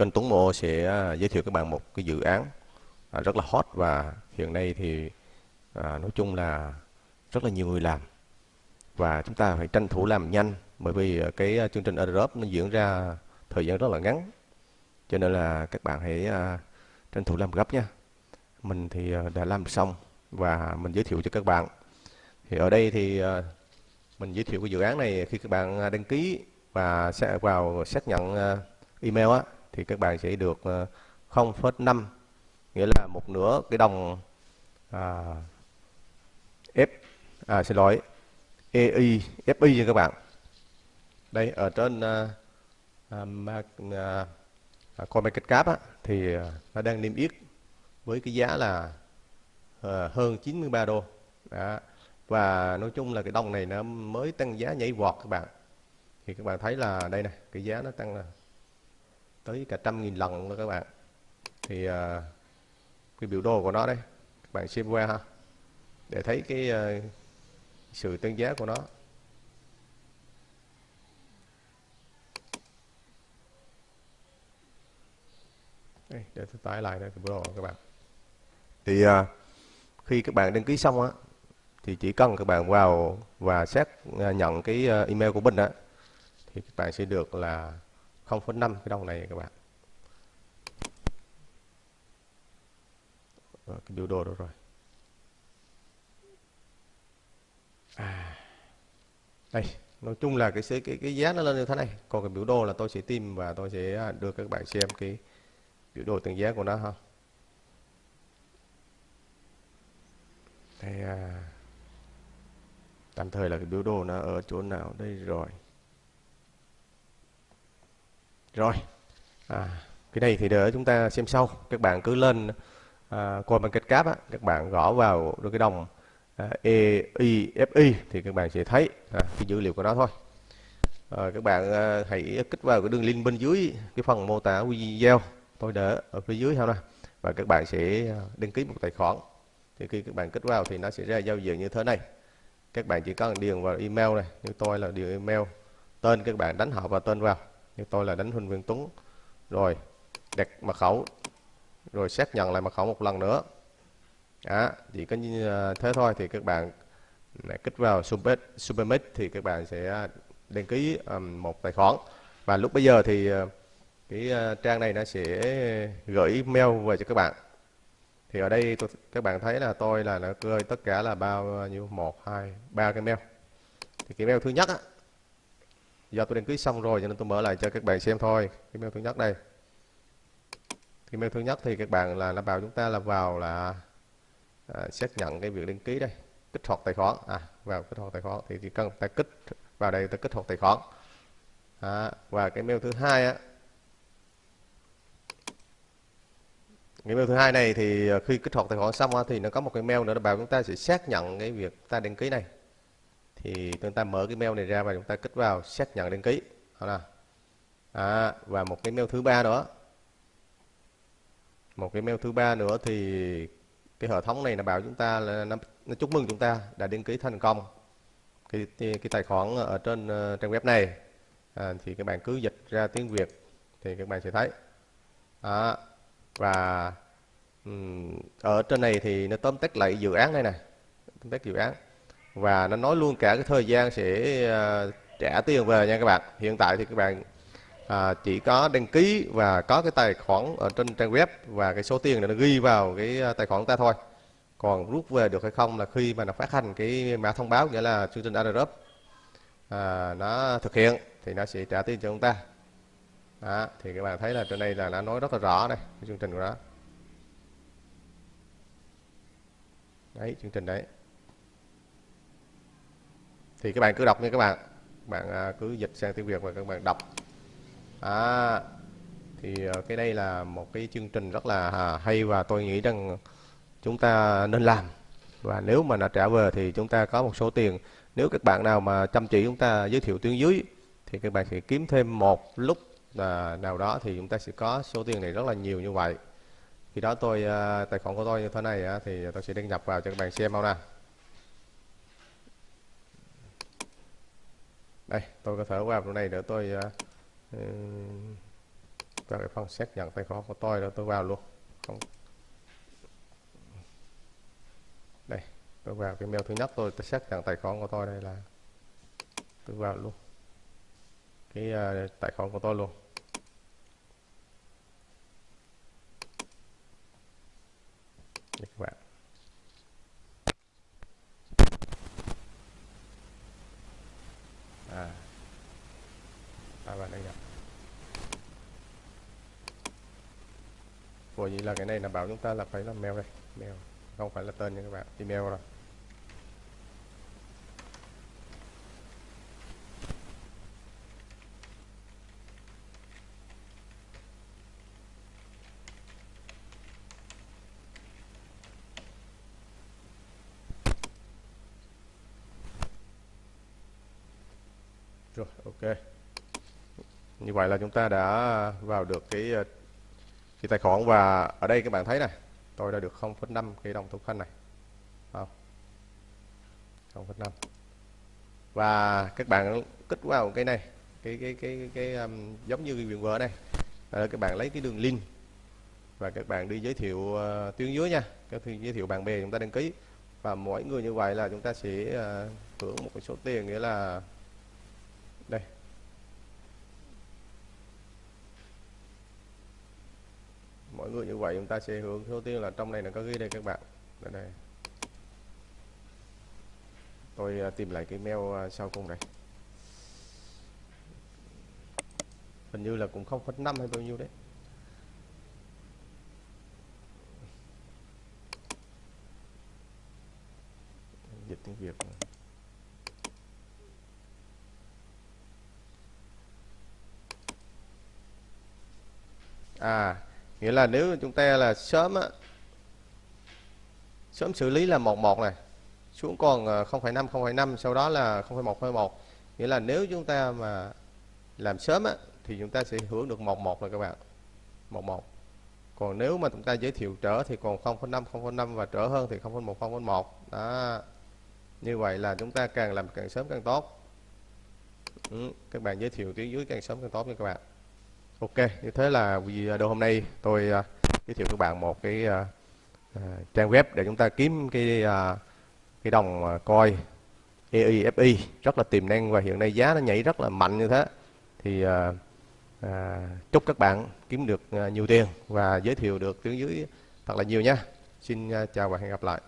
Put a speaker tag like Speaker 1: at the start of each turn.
Speaker 1: kênh Tuấn Mô sẽ à, giới thiệu các bạn một cái dự án à, rất là hot và hiện nay thì à, nói chung là rất là nhiều người làm. Và chúng ta phải tranh thủ làm nhanh bởi vì cái chương trình Europe nó diễn ra thời gian rất là ngắn. Cho nên là các bạn hãy tranh thủ làm gấp nha. Mình thì đã làm xong và mình giới thiệu cho các bạn. Thì ở đây thì mình giới thiệu cái dự án này khi các bạn đăng ký và sẽ vào xác nhận email á thì các bạn sẽ được ờ, 0,5 nghĩa là một nửa cái đồng à, F à, xin lỗi EI FI nha các bạn đây ở trên ờ, à, à, à, ma- à, market cap á, thì ờ, nó đang niêm yết với cái giá là à, hơn 93 đô Đó. và nói chung là cái đồng này nó mới tăng giá nhảy vọt các bạn thì các bạn thấy là đây này cái giá nó tăng là tới cả trăm nghìn lần đó các bạn. Thì à, cái biểu đồ của nó đây, các bạn xem qua ha. Để thấy cái à, sự tăng giá của nó. Đây, để tôi tải lại đây, cái biểu đồ các bạn. Thì à, khi các bạn đăng ký xong á, thì chỉ cần các bạn vào và xác nhận cái email của mình á, thì các bạn sẽ được là 0,5 cái đồng này các bạn. Cái biểu đồ đó rồi. À, đây nói chung là cái cái cái giá nó lên như thế này. Còn cái biểu đồ là tôi sẽ tìm và tôi sẽ à, đưa các bạn xem cái biểu đồ từng giá của nó ha. Thì à, tạm thời là cái biểu đồ nó ở chỗ nào? Đây rồi rồi. À, cái này thì để chúng ta xem sau. Các bạn cứ lên à, coi bằng kết cáp á. Các bạn gõ vào cái đồng à, EIFI thì các bạn sẽ thấy à, cái dữ liệu của nó thôi. À, các bạn à, hãy kích vào cái đường link bên dưới cái phần mô tả video. Tôi để ở phía dưới ha nè và các bạn sẽ à, đăng ký một tài khoản. Thì khi các bạn kích vào thì nó sẽ ra giao diện như thế này. Các bạn chỉ cần điền vào email này như tôi là điền email. Tên các bạn đánh họ và tên vào như tôi là đánh Huỳnh Nguyên Tuấn. Rồi đặt mật khẩu. Rồi xác nhận lại mật khẩu một lần nữa. Đó, chỉ có như à, thế thôi thì các bạn kích vào Super Supermix thì các bạn sẽ đăng ký một tài khoản. Và lúc bây giờ thì à, cái à, trang này nó sẽ gửi mail về cho các bạn. Thì ở đây tôi, các bạn thấy là tôi là nó gửi tất cả là bao nhiêu? Một hai ba cái mail. Thì cái mail thứ nhất á do tôi đăng ký xong rồi cho nên tôi mở lại cho các bạn xem thôi. Email thứ nhất đây. Email thứ nhất thì các bạn là nó bảo chúng ta là vào là à, xác nhận cái việc đăng ký đây. Kích hoạt tài khoản. À vào kích hoạt tài khoản thì chỉ cần ta kích vào đây ta kích hoạt tài khoản. À, và cái mail thứ hai á. Cái mail thứ hai này thì à, khi kích hoạt tài khoản xong á, thì nó có một cái mail nữa nó bảo chúng ta sẽ xác nhận cái việc ta đăng ký này thì chúng ta mở cái mail này ra và chúng ta kích vào xác nhận đăng ký. Đó là à, và một cái mail thứ ba nữa. Một cái mail thứ ba nữa thì cái hệ thống này là bảo chúng ta là nó, nó chúc mừng chúng ta đã đăng ký thành công cái cái, cái tài khoản ở trên uh, trang web này. À, thì các bạn cứ dịch ra tiếng Việt thì các bạn sẽ thấy. À và um, ở trên này thì nó tóm tắt lại dự án đây này tóm tắt dự án và nó nói luôn cả cái thời gian sẽ ờ, trả tiền về nha các bạn. Hiện tại thì các bạn à, chỉ có đăng ký và có cái tài khoản ở trên trang web và cái số tiền này nó ghi vào cái ờ, tài khoản của ta thôi. Còn rút về được hay không là khi mà nó phát hành cái mã thông báo nghĩa là chương trình airdrop à, nó thực hiện thì nó sẽ trả tiền cho chúng ta. Đó, thì các bạn thấy là trên đây là nó nói rất là rõ đây cái chương trình của nó. Đấy chương trình đấy thì các bạn cứ đọc nha các bạn. Bạn à, cứ dịch sang tiếng Việt và các bạn đọc. À, thì à, cái đây là một cái chương trình rất là à, hay và tôi nghĩ rằng chúng ta nên làm. Và nếu mà nó trả về thì chúng ta có một số tiền. Nếu các bạn nào mà chăm chỉ chúng ta giới thiệu tuyến dưới thì các bạn sẽ kiếm thêm một lúc nào đó thì chúng ta sẽ có số tiền này rất là nhiều như vậy. Khi đó tôi tài khoản của tôi như thế này á, thì tôi sẽ đăng nhập vào cho các bạn xem không nè. Đây tôi có thể vào trong này để tôi ờ, ừ, uh, vào cái phần xác nhận tài khoản của tôi đó tôi vào luôn. Không. Đây tôi vào cái mail thứ nhất tôi, tôi xác nhận tài khoản của tôi đây là tôi vào luôn. Cái uh, tài khoản của tôi luôn đây các bạn à à bạn đây nè Ủa vậy là cái này là bảo chúng ta là phải là mail đây. Mail không phải là tên nha các bạn. Email rồi. Rồi, ok như vậy là chúng ta đã vào được cái ờ, cái tài khoản và ở đây các bạn thấy này tôi đã được 0,5 cái đồng thủ khanh này. Không. 0,5 và các bạn kích vào cái này cái cái cái cái, cái um, giống như cái viện vợ này. Là các bạn lấy cái đường link và các bạn đi giới thiệu uh, tuyến dưới nha. Các giới thiệu bạn bè chúng ta đăng ký. Và mỗi người như vậy là chúng ta sẽ uh, hưởng một số tiền nghĩa là đây mỗi người như vậy chúng ta sẽ hướng đầu tiên là trong này nó có ghi đây các bạn. Đây, đây. tôi uh, tìm lại cái mail uh, sau cùng này. Hình như là cũng 0,5 hay bao nhiêu đấy. Dịch tiếng Việt. À nghĩa là nếu chúng ta là sớm á sớm xử lý là 11 này xuống còn ờ, 0,5 0,5 sau đó là 0,1 0,1 nghĩa là nếu chúng ta mà làm sớm á thì chúng ta sẽ hưởng được 11 rồi các bạn. 11 còn nếu mà chúng ta giới thiệu trở thì còn 0,5 0,5 và trở hơn thì 0,1 0,1 đó. Như vậy là chúng ta càng làm càng sớm càng tốt. Ừ, các bạn giới thiệu tiếng dưới càng sớm càng tốt nha các bạn. Ok, như thế là video hôm nay tôi uh, giới thiệu các bạn một cái uh, uh, trang web để chúng ta kiếm cái uh, cái đồng uh, coi EIFI rất là tiềm năng và hiện nay giá nó nhảy rất là mạnh như thế. Thì uh, uh, chúc các bạn kiếm được uh, nhiều tiền và giới thiệu được tiếng dưới thật là nhiều nha. Xin uh, chào và hẹn gặp lại.